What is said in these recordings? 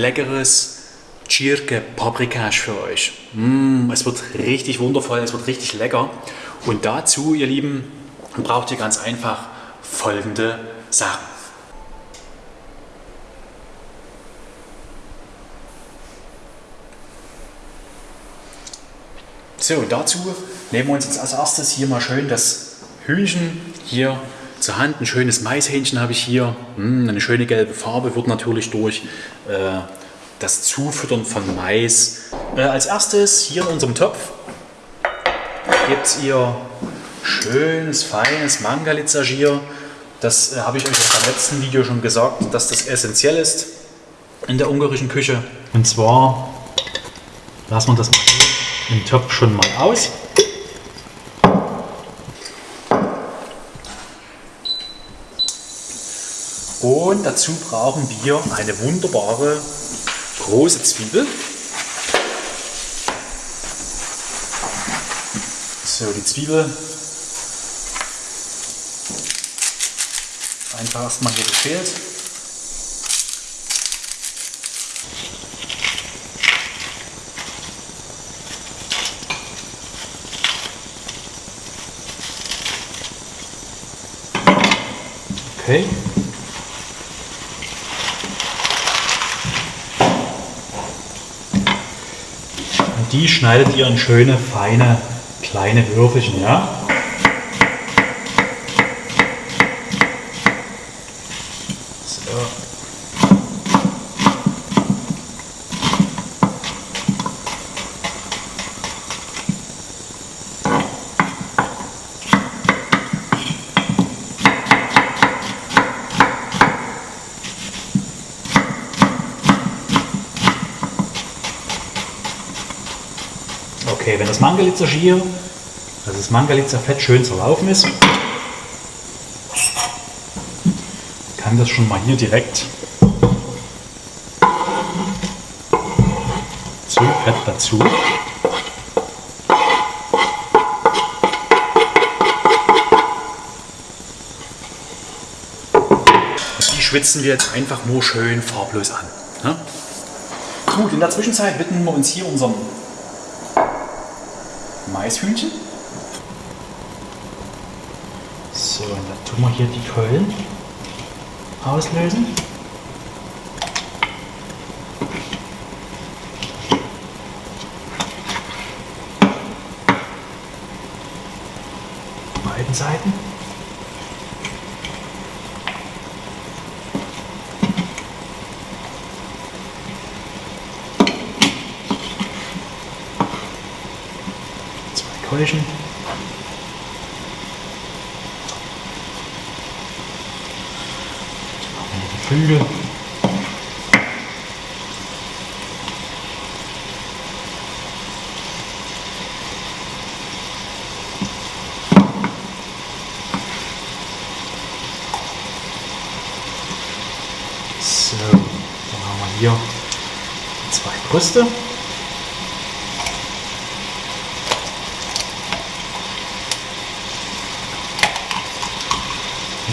leckeres Tschirke Paprikasch für euch. Mm, es wird richtig wundervoll, es wird richtig lecker. Und dazu, ihr Lieben, braucht ihr ganz einfach folgende Sachen. So, dazu nehmen wir uns jetzt als erstes hier mal schön das Hühnchen hier zur Hand. Ein schönes Maishähnchen habe ich hier. Hm, eine schöne gelbe Farbe wird natürlich durch äh, das Zufüttern von Mais. Äh, als erstes hier in unserem Topf gibt ihr schönes, feines Mangalitzer-Gier. Das äh, habe ich euch im letzten Video schon gesagt, dass das essentiell ist in der ungarischen Küche. Und zwar lassen wir das im Topf schon mal aus. Und dazu brauchen wir eine wunderbare große Zwiebel. So, die Zwiebel einfach erstmal hier geschält. Okay. Die schneidet ihr in schöne, feine, kleine Würfelchen, ja? Okay, wenn das Mangalitzer Schier, also das Mangalitzer Fett schön zerlaufen ist, kann das schon mal hier direkt zum Fett dazu. Die schwitzen wir jetzt einfach nur schön farblos an. Ne? Gut, in der Zwischenzeit widmen wir uns hier unserem Maishühnchen. So, und dann tun wir hier die Keulen auslösen. Beiden Seiten. Wir die Flügel. So, dann haben wir hier zwei Brüste.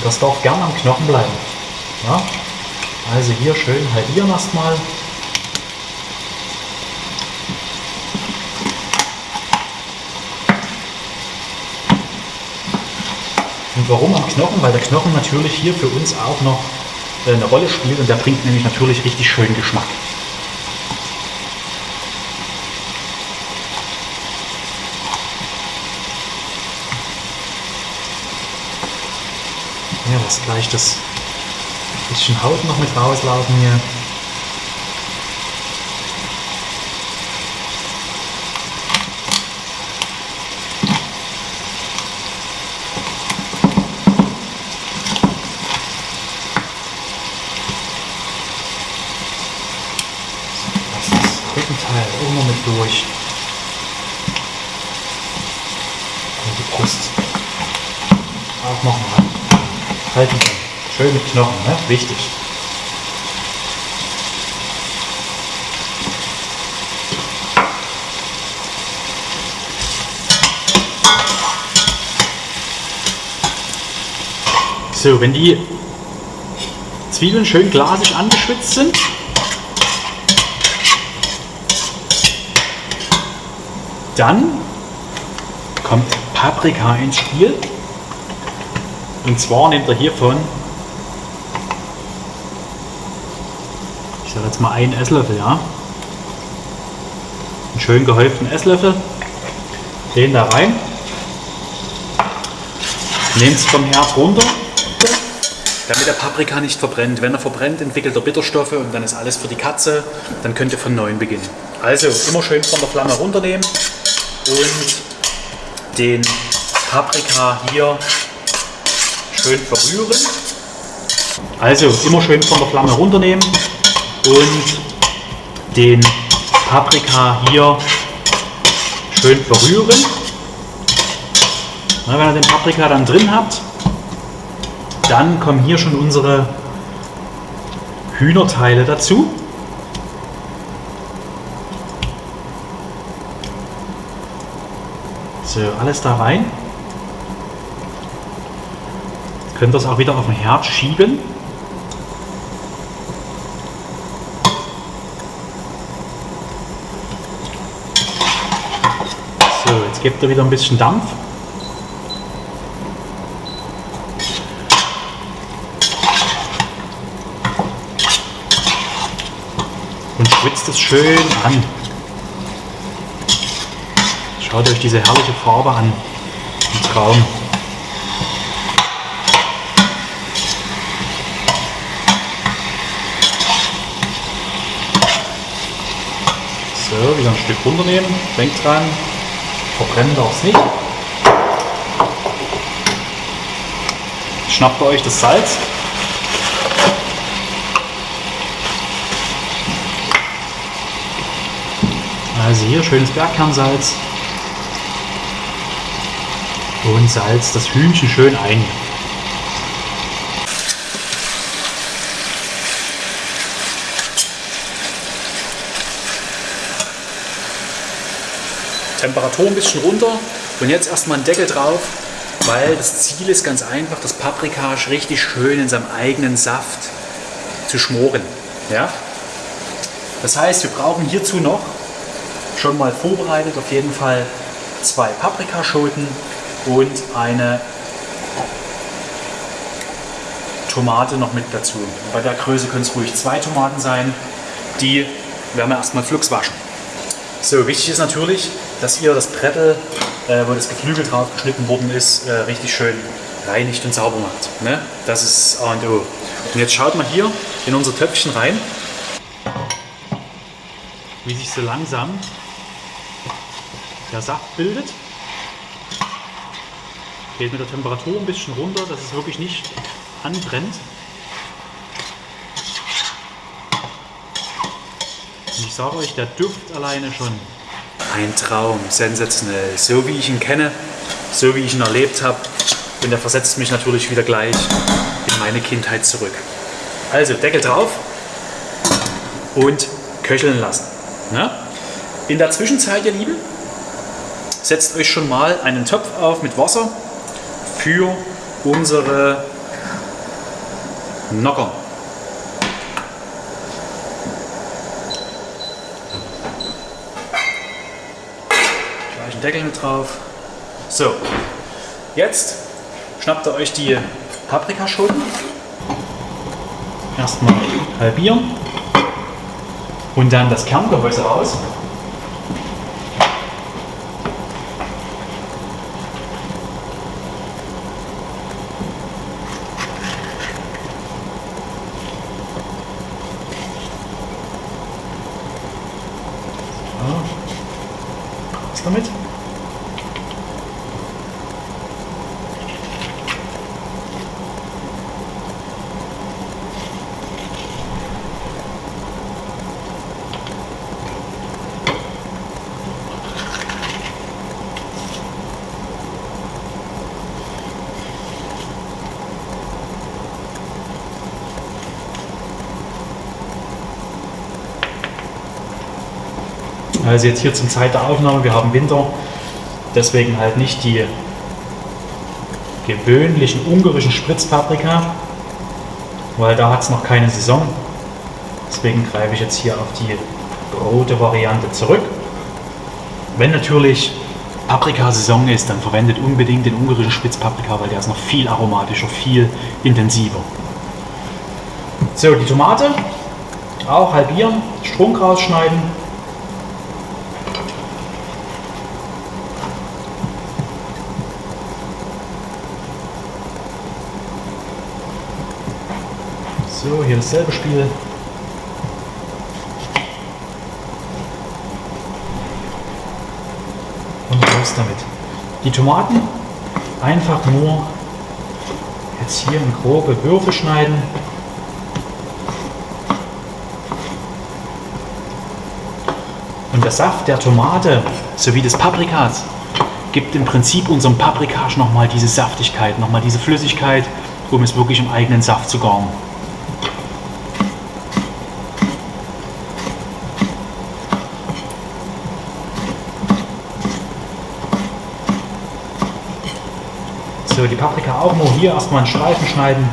Das darf gern am Knochen bleiben. Ja? Also hier schön halbieren erstmal. Und warum am Knochen? Weil der Knochen natürlich hier für uns auch noch äh, eine Rolle spielt und der bringt nämlich natürlich richtig schön Geschmack. Ja, lass gleich das bisschen Haut noch mit rauslaufen hier. Lass das Rückenteil auch noch mit durch. Und die Brust auch nochmal halten können. Schön mit Knochen, ne? wichtig. So, wenn die Zwiebeln schön glasig angeschwitzt sind. Dann kommt Paprika ins Spiel. Und zwar nehmt ihr hiervon, sage jetzt mal einen Esslöffel, ja. Einen schön gehäuften Esslöffel. Den da rein. Nehmt es vom Herd runter, damit der Paprika nicht verbrennt. Wenn er verbrennt, entwickelt er Bitterstoffe und dann ist alles für die Katze. Dann könnt ihr von neuem beginnen. Also immer schön von der Flamme runternehmen und den Paprika hier schön verrühren. Also immer schön von der Flamme runternehmen und den Paprika hier schön verrühren. Na, wenn ihr den Paprika dann drin habt, dann kommen hier schon unsere Hühnerteile dazu. So, alles da rein. Könnt es auch wieder auf den Herd schieben. So, jetzt gebt ihr wieder ein bisschen Dampf. Und schwitzt es schön an. Schaut euch diese herrliche Farbe an. Ein Traum. So, wieder ein Stück runternehmen. Denkt dran, verbrennen darf es nicht. Schnappt ihr euch das Salz. Also hier schönes Bergkernsalz und salzt das Hühnchen schön ein. Temperatur ein bisschen runter und jetzt erstmal einen Deckel drauf, weil das Ziel ist ganz einfach, das Paprika richtig schön in seinem eigenen Saft zu schmoren. Ja? Das heißt, wir brauchen hierzu noch schon mal vorbereitet auf jeden Fall zwei Paprikaschoten und eine Tomate noch mit dazu. Bei der Größe können es ruhig zwei Tomaten sein. Die werden wir erstmal flugs waschen. So, wichtig ist natürlich, dass ihr das Brettel, äh, wo das Geflügel drauf geschnitten worden ist, äh, richtig schön reinigt und sauber macht. Ne? Das ist A und O. Und jetzt schaut mal hier in unser Töpfchen rein, wie sich so langsam der Saft bildet. Geht mit der Temperatur ein bisschen runter, dass es wirklich nicht anbrennt. Und ich sage euch, der Duft alleine schon. Ein Traum, sensationell. So wie ich ihn kenne, so wie ich ihn erlebt habe. Und er versetzt mich natürlich wieder gleich in meine Kindheit zurück. Also Deckel drauf und köcheln lassen. Na? In der Zwischenzeit, ihr Lieben, setzt euch schon mal einen Topf auf mit Wasser für unsere Nockern. Gleich einen Deckel mit drauf. So, jetzt schnappt ihr euch die Paprikaschoten. Erstmal halbieren und dann das Kerngehäuse raus. Was damit? Also jetzt hier zum Zeit der Aufnahme, wir haben Winter, deswegen halt nicht die gewöhnlichen ungarischen Spritzpaprika, weil da hat es noch keine Saison. Deswegen greife ich jetzt hier auf die rote Variante zurück. Wenn natürlich Paprikasaison ist, dann verwendet unbedingt den ungarischen Spitzpaprika, weil der ist noch viel aromatischer, viel intensiver. So, die Tomate auch halbieren, Strunk rausschneiden. So, hier dasselbe Spiel. Und raus damit. Die Tomaten einfach nur jetzt hier in grobe Würfel schneiden. Und der Saft der Tomate sowie des Paprikas gibt im Prinzip unserem Paprikasch nochmal diese Saftigkeit, nochmal diese Flüssigkeit, um es wirklich im eigenen Saft zu garen. Die Paprika auch nur hier erstmal in Streifen schneiden,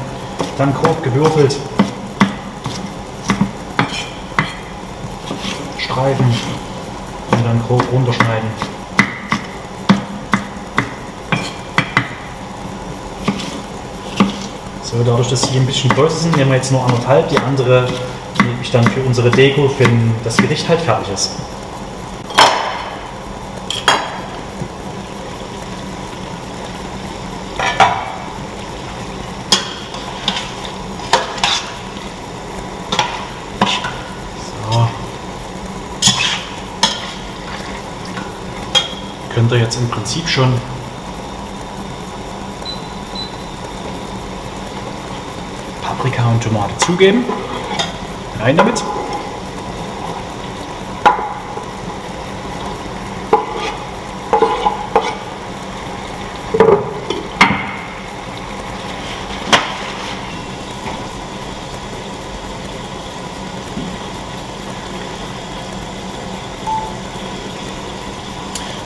dann grob gewürfelt. Streifen und dann grob runterschneiden. So, dadurch, dass sie ein bisschen größer sind, nehmen wir jetzt nur anderthalb. Die andere nehme ich dann für unsere Deko, wenn das Gericht halt fertig ist. Jetzt im Prinzip schon Paprika und Tomate zugeben. Rein damit.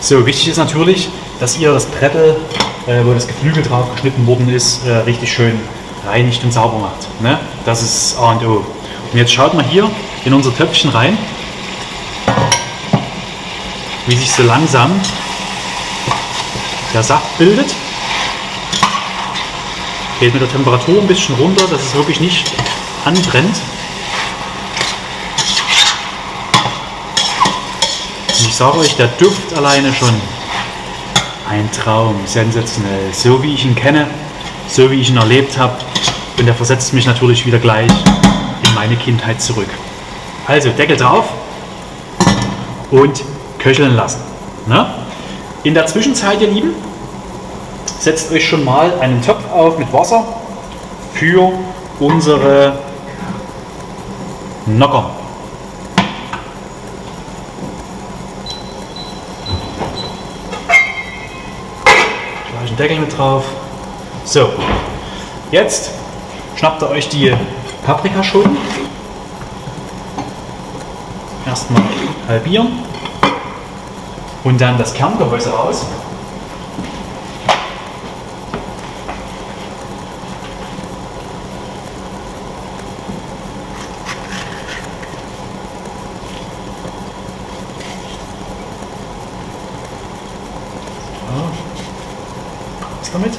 So, wichtig ist natürlich, dass ihr das Brettel, äh, wo das Geflügel drauf geschnitten worden ist, äh, richtig schön reinigt und sauber macht. Ne? Das ist A und O. Und jetzt schaut mal hier in unser Töpfchen rein, wie sich so langsam der Saft bildet. Geht mit der Temperatur ein bisschen runter, dass es wirklich nicht anbrennt. Und ich sage euch, der Duft alleine schon ein Traum, sensationell. So wie ich ihn kenne, so wie ich ihn erlebt habe. Und er versetzt mich natürlich wieder gleich in meine Kindheit zurück. Also Deckel drauf und köcheln lassen. Na? In der Zwischenzeit, ihr Lieben, setzt euch schon mal einen Topf auf mit Wasser für unsere Nocker. Gleich einen Deckel mit drauf. So, jetzt schnappt ihr euch die Paprikaschoten. Erstmal halbieren und dann das Kerngehäuse raus. Was damit?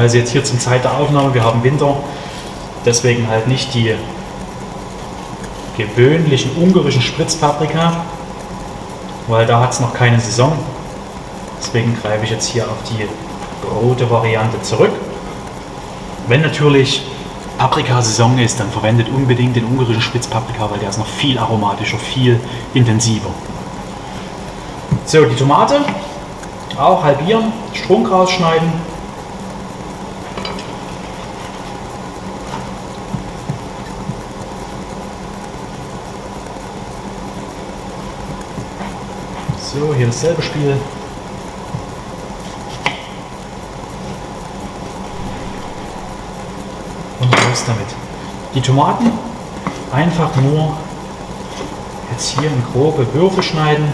Also jetzt hier zum Zeit der Aufnahme, wir haben Winter, deswegen halt nicht die gewöhnlichen ungarischen Spritzpaprika, weil da hat es noch keine Saison. Deswegen greife ich jetzt hier auf die rote Variante zurück. Wenn natürlich Paprikasaison ist, dann verwendet unbedingt den ungarischen Spitzpaprika, weil der ist noch viel aromatischer, viel intensiver. So, die Tomate auch halbieren, Strunk rausschneiden, So, hier dasselbe Spiel. Und raus damit. Die Tomaten einfach nur jetzt hier in grobe Würfel schneiden.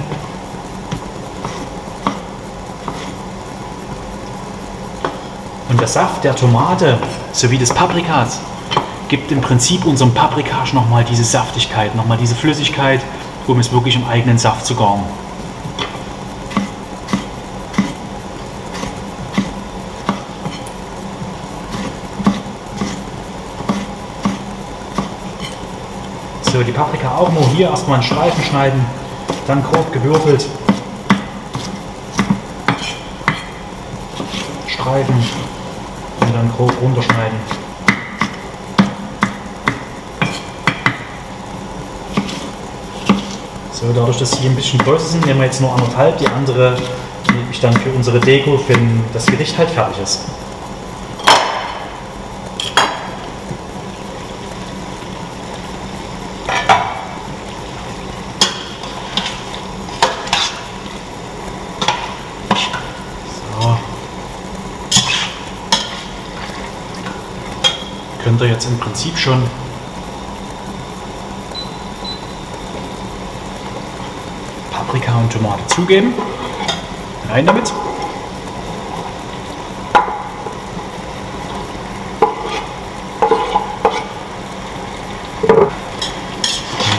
Und der Saft der Tomate sowie des Paprikas gibt im Prinzip unserem Paprikage nochmal diese Saftigkeit, nochmal diese Flüssigkeit, um es wirklich im eigenen Saft zu garen. Die Paprika auch nur hier erstmal in Streifen schneiden, dann grob gewürfelt. Streifen und dann grob runterschneiden. So, dadurch, dass sie ein bisschen größer sind, nehmen wir jetzt nur anderthalb. Die andere gebe ich dann für unsere Deko, wenn das Gericht halt fertig ist. So. Ihr jetzt im Prinzip schon Paprika und Tomate zugeben. Rein damit.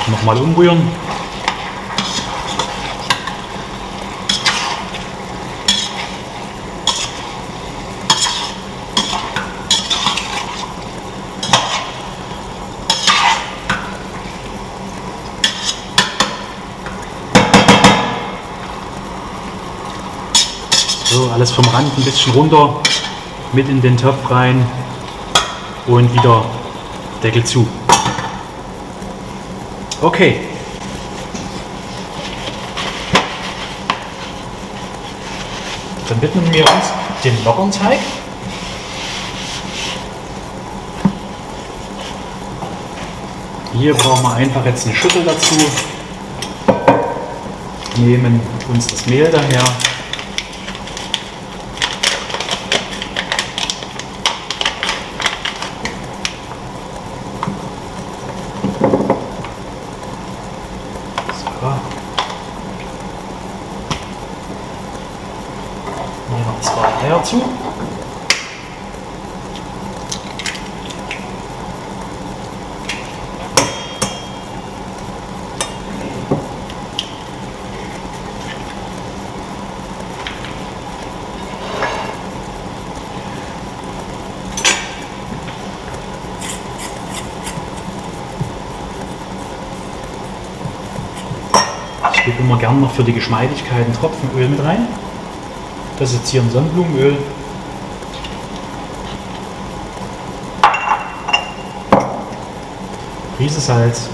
Nochmal umrühren. So, alles vom Rand ein bisschen runter, mit in den Topf rein und wieder Deckel zu. Okay. Dann widmen wir uns dem lockeren Teig. Hier brauchen wir einfach jetzt eine Schüssel dazu. Nehmen uns das Mehl daher. So. Nehmen wir zwei Eier zu. Ich gebe immer gern noch für die Geschmeidigkeit einen Tropfen Öl mit rein. Das ist jetzt hier ein Sonnenblumenöl. Prise Salz.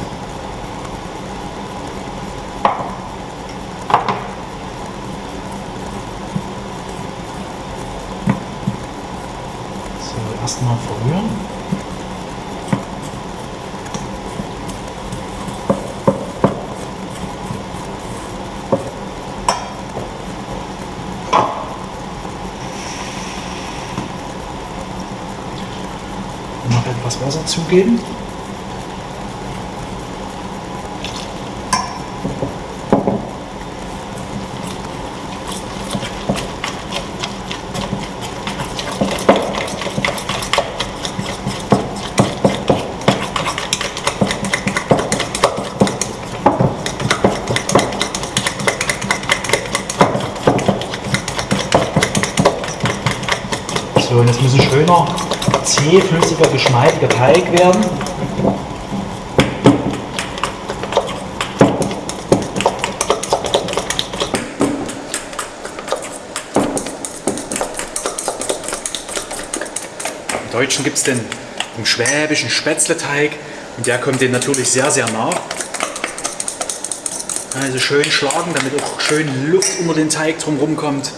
So, erstmal verrühren. noch etwas Zugeben. So, und es muss ein schöner, zähflüssiger, geschmeidiger Teig werden. Im Deutschen gibt es den im schwäbischen Spätzleteig und der kommt dem natürlich sehr, sehr nah. Also schön schlagen, damit auch schön Luft unter den Teig drumherum kommt.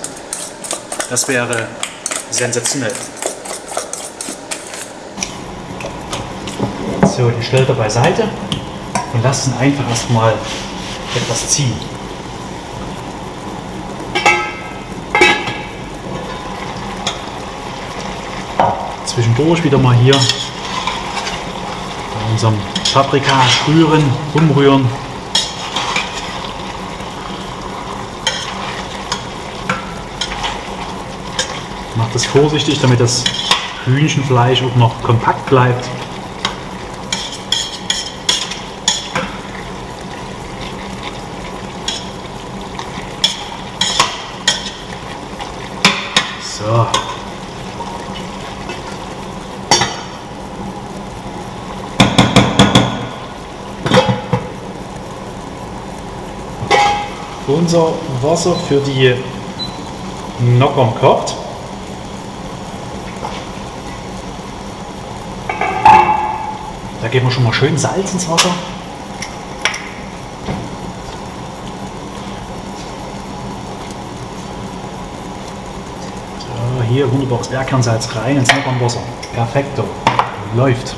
Das wäre sensationell. So, die stellt er beiseite und lasst ihn einfach erstmal etwas ziehen. Zwischendurch wieder mal hier bei unserem Paprika rühren, umrühren. Macht das vorsichtig, damit das Hühnchenfleisch auch noch kompakt bleibt. Unser Wasser für die Nockern kocht. Da geben wir schon mal schön Salz ins Wasser. So, hier wunderbares Bergkernsalz rein ins Nockernwasser. Perfekto. Läuft.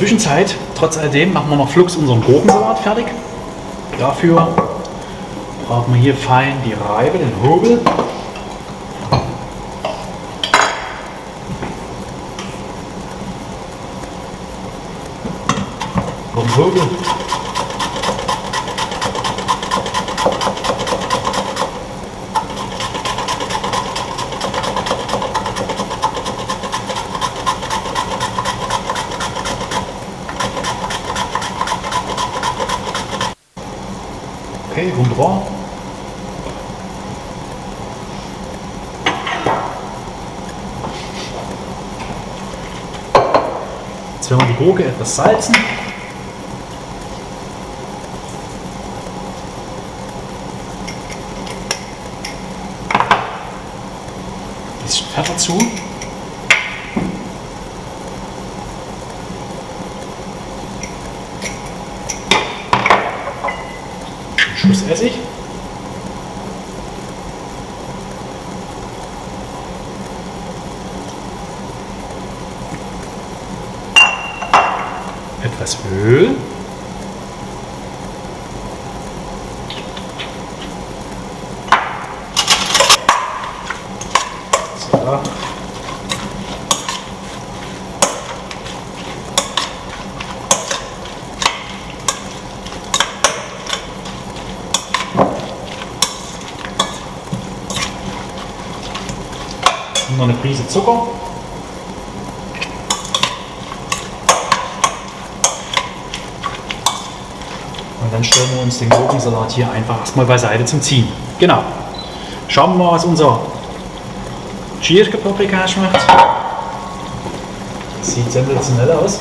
Zwischenzeit, trotz alledem, machen wir noch flugs unseren Gurkensalat fertig. Dafür brauchen wir hier fein die Reibe, den Hobel. Vom Hobel. Wunderbar. Jetzt werden wir die Gurke etwas salzen. Ein bisschen Pfeffer zu. Schuss Essig. Etwas Öl. Und noch eine Prise Zucker. Und dann stellen wir uns den Gurkensalat hier einfach erstmal beiseite zum Ziehen. Genau. Schauen wir mal, was unser Gierke Paprika schmeckt. Sieht sensationell aus.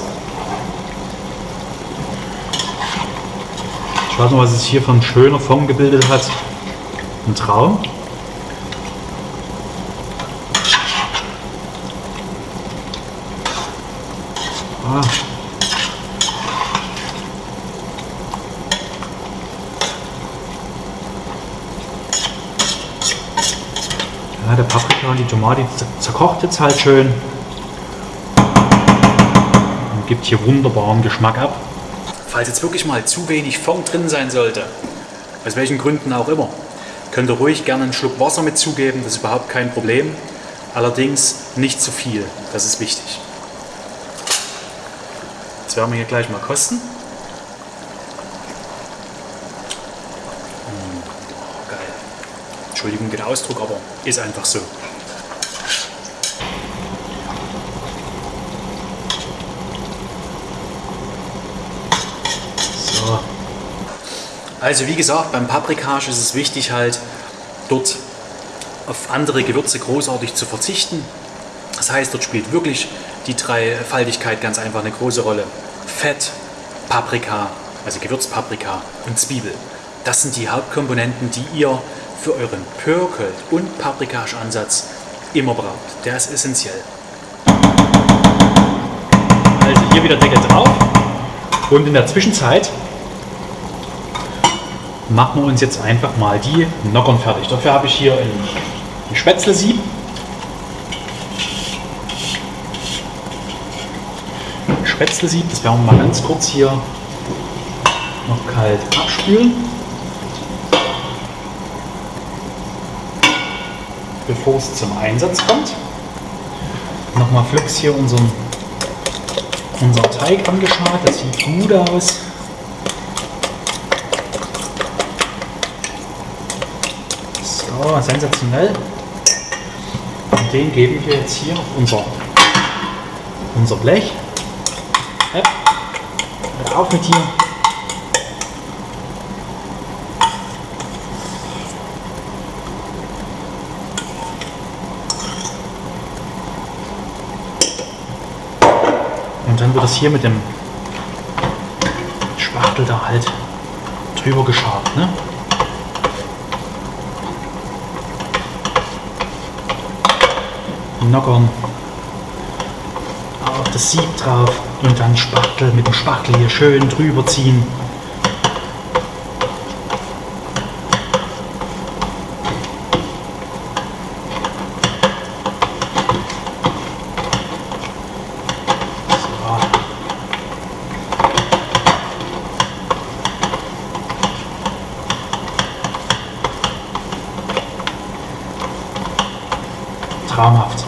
Schaut mal, was es hier von schöner Form gebildet hat. Ein Traum. Ah. Ja, der Paprika und die Tomate zerkocht jetzt halt schön und gibt hier wunderbaren Geschmack ab. Falls jetzt wirklich mal zu wenig Fond drin sein sollte, aus welchen Gründen auch immer, könnt ihr ruhig gerne einen Schluck Wasser mit zugeben, das ist überhaupt kein Problem. Allerdings nicht zu viel, das ist wichtig. Jetzt werden wir hier gleich mal kosten. Mm, oh, geil. Entschuldigung den Ausdruck, aber ist einfach. So. Also wie gesagt, beim Paprikage ist es wichtig halt, dort auf andere Gewürze großartig zu verzichten. Das heißt, dort spielt wirklich die Dreifaltigkeit ganz einfach eine große Rolle. Fett, Paprika, also Gewürzpaprika und Zwiebel. Das sind die Hauptkomponenten, die ihr für euren Pörkel- und Paprikage-Ansatz immer braucht. Der ist essentiell. Also hier wieder Deckel drauf und in der Zwischenzeit machen wir uns jetzt einfach mal die Nockern fertig. Dafür habe ich hier ein, ein Spätzlesieb. Spätzlesieb, das werden wir mal ganz kurz hier noch kalt abspülen. bevor es zum Einsatz kommt. Nochmal flugs hier unseren, unseren Teig angeschaut. Das sieht gut aus. So, sensationell. Und den geben wir jetzt hier auf unser, unser Blech. Hör auf mit hier. Und dann wird es hier mit dem Spachtel da halt drüber geschabt. Ne? Nockern auf das Sieb drauf und dann Spachtel mit dem Spachtel hier schön drüber ziehen. traumhaft.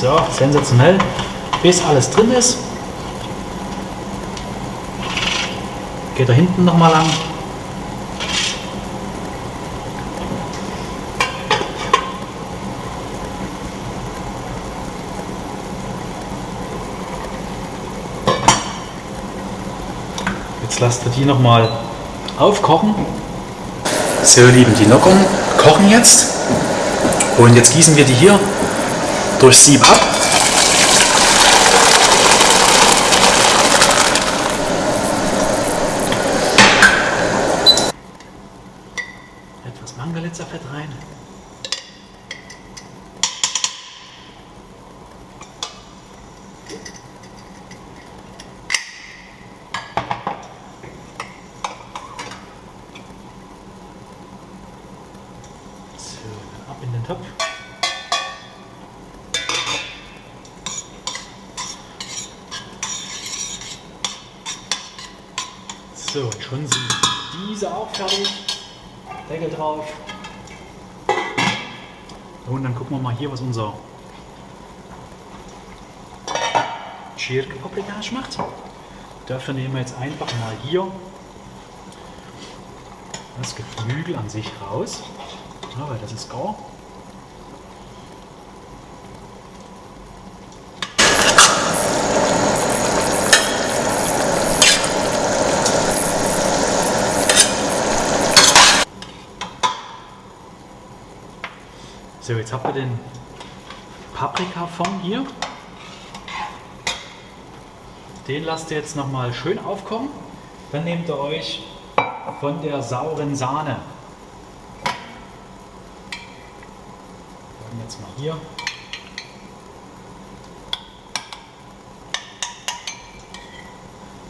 So, sensationell. Bis alles drin ist. Geht da hinten nochmal lang. Jetzt lasst ihr die nochmal aufkochen. So, Lieben, die Nockern kochen jetzt. Und jetzt gießen wir die hier durch Sieb ab. Etwas Mangalitzerfett rein. So, ab in den Topf. So, und schon sind diese auch fertig. Deckel drauf. Und dann gucken wir mal hier, was unser Schirke Paprikage macht. Dafür nehmen wir jetzt einfach mal hier das Geflügel an sich raus. Ja, weil das ist gar. So, jetzt habt ihr den Paprikafond hier. Den lasst ihr jetzt nochmal schön aufkommen. Dann nehmt ihr euch von der sauren Sahne. Dann jetzt mal hier.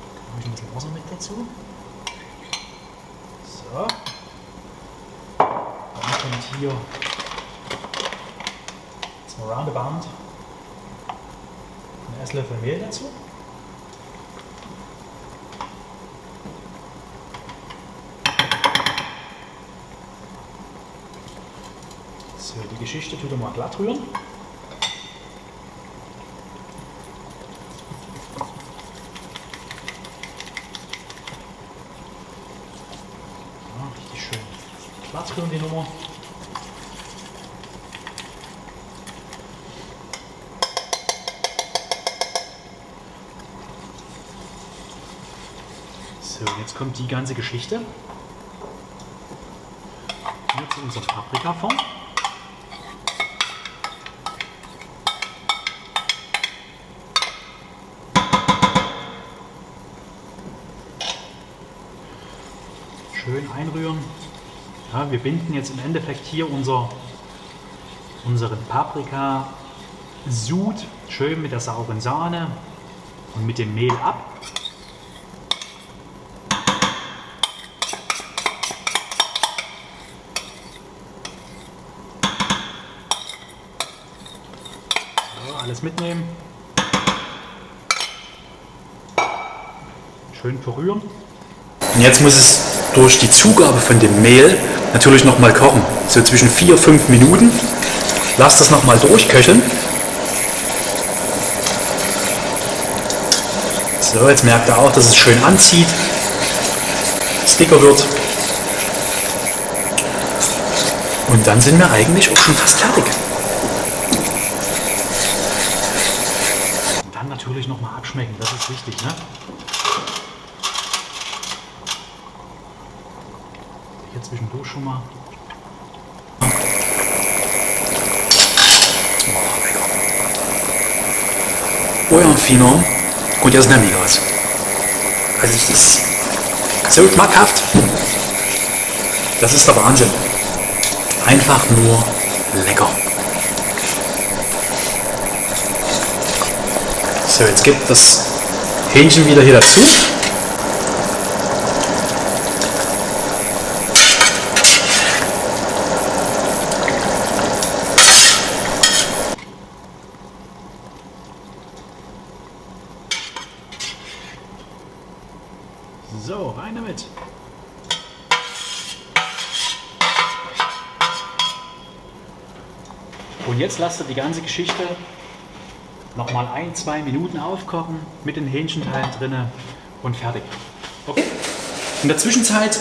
Da habe ich ein bisschen Wasser mit dazu. So. Dann kommt hier roundabout ein Esslöffel Mehl dazu. So, die Geschichte tut mal glatt rühren. Ja, richtig schön glatt rühren die Nummer. So, jetzt kommt die ganze Geschichte. Hier zu unserem Paprikafond. Schön einrühren. Ja, wir binden jetzt im Endeffekt hier unser, unseren Paprika-Sud schön mit der sauren Sahne und mit dem Mehl ab. Alles mitnehmen. Schön verrühren. Und jetzt muss es durch die Zugabe von dem Mehl natürlich noch mal kochen. So zwischen 4 5 Minuten. Lass das noch mal durchköcheln. So, jetzt merkt ihr auch, dass es schön anzieht, es dicker wird. Und dann sind wir eigentlich auch schon fast fertig. Und dann natürlich noch mal abschmecken, das wichtig. Ne? Hier zwischendurch schon mal. Oh ja, Fino. Und jetzt nehme ich was. Also es ist so schmackhaft. Das ist der Wahnsinn. Einfach nur lecker. So, jetzt gibt das Hähnchen wieder hier dazu. So, rein damit. Und jetzt lasst ihr die ganze Geschichte ein, zwei Minuten aufkochen mit den Hähnchenteilen drinne und fertig. Okay. In der Zwischenzeit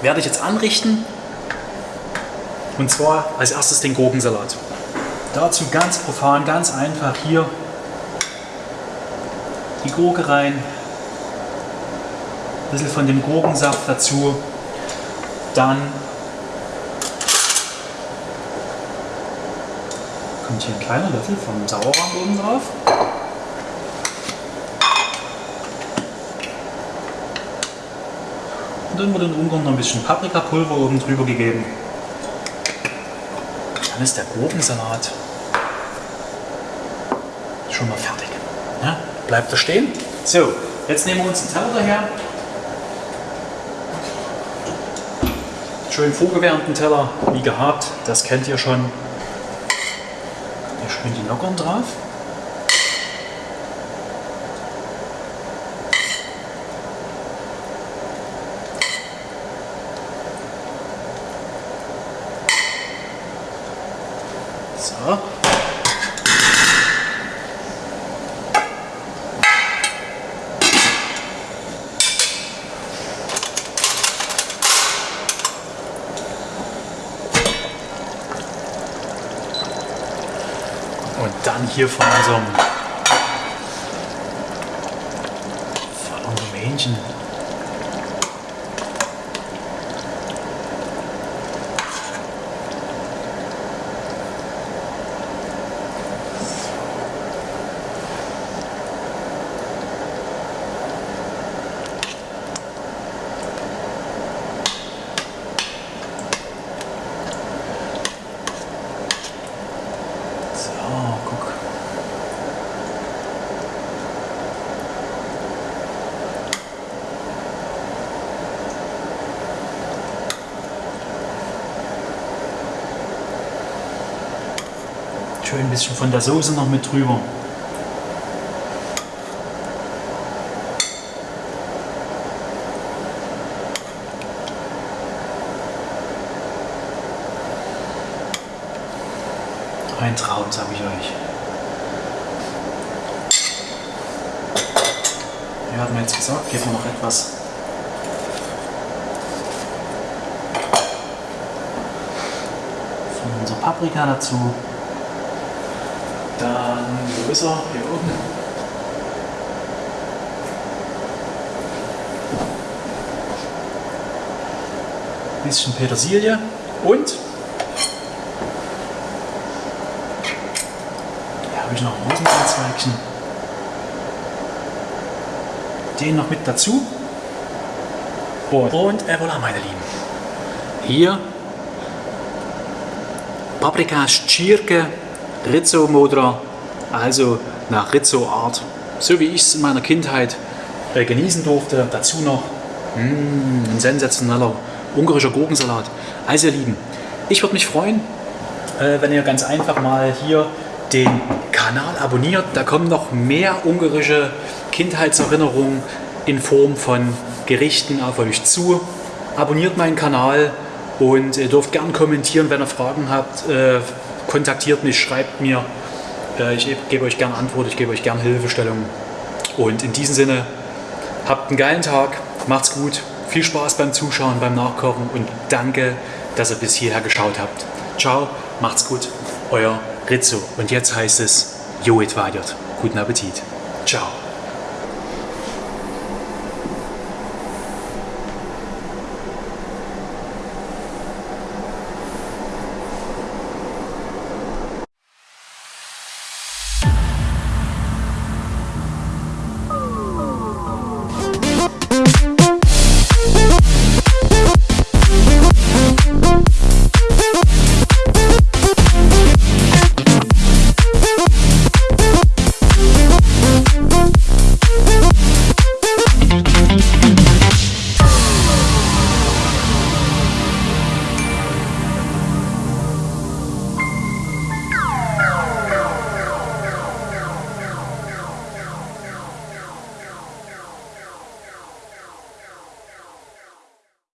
werde ich jetzt anrichten und zwar als erstes den Gurkensalat. Dazu ganz profan, ganz einfach hier die Gurke rein, ein bisschen von dem Gurkensaft dazu, dann kommt hier ein kleiner Löffel vom Sauerrahm oben drauf. Und dann wird in Ungarn noch ein bisschen Paprikapulver oben drüber gegeben. Dann ist der Gurkensalat schon mal fertig. Ja, bleibt da stehen. So, jetzt nehmen wir uns einen Teller daher. Schön vorgewärmten Teller, wie gehabt, das kennt ihr schon. Hier schön die Lockern drauf. So. Und dann hier von unserem, von unserem Hähnchen. So, guck. Schön ein bisschen von der Soße noch mit drüber. Ein Traum, sage ich euch. Hier hat jetzt gesagt, geben wir noch etwas von unserer Paprika dazu. Dann, wo ist er? Hier oben. Bisschen Petersilie und Hier habe ich noch ein Rosenkohlzweigchen. Den noch mit dazu. Und, und äh, voilà, meine Lieben. Hier Paprika Schirke Rizzo Modra, also nach Rizzo Art, so wie ich es in meiner Kindheit äh, genießen durfte. Dazu noch mm, ein sensationeller ungarischer Gurkensalat. Also ihr Lieben, ich würde mich freuen, äh, wenn ihr ganz einfach mal hier den Kanal abonniert. Da kommen noch mehr ungarische Kindheitserinnerungen in Form von Gerichten auf euch zu. Abonniert meinen Kanal und ihr dürft gern kommentieren, wenn ihr Fragen habt. Äh, kontaktiert mich, schreibt mir. Äh, ich gebe euch gern Antwort, ich gebe euch gern Hilfestellungen. Und in diesem Sinne, habt einen geilen Tag, macht's gut, viel Spaß beim Zuschauen, beim Nachkochen und danke, dass ihr bis hierher geschaut habt. Ciao, macht's gut, euer Rizzo. Und jetzt heißt es, Joet weitert. Guten Appetit. Ciao.